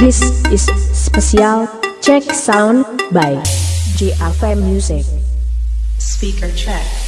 is special check sound by JAV Music. Speaker. Check.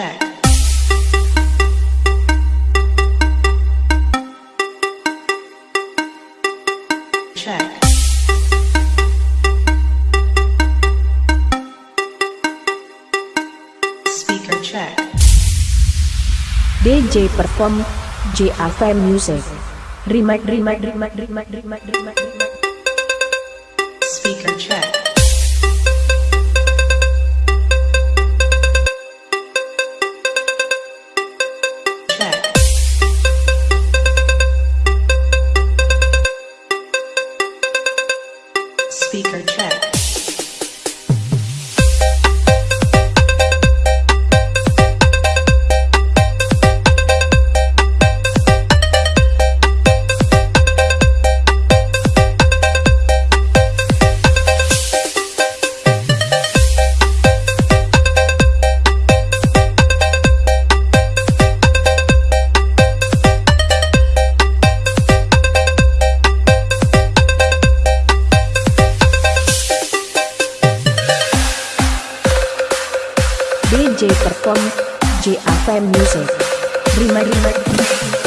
Speaker check. Check. Speaker check. DJ perform JAV Music. Remake, remake, remake, remake, remake, remake, remake. Speaker. Check. DJ perform JAV Music. Remake, remake.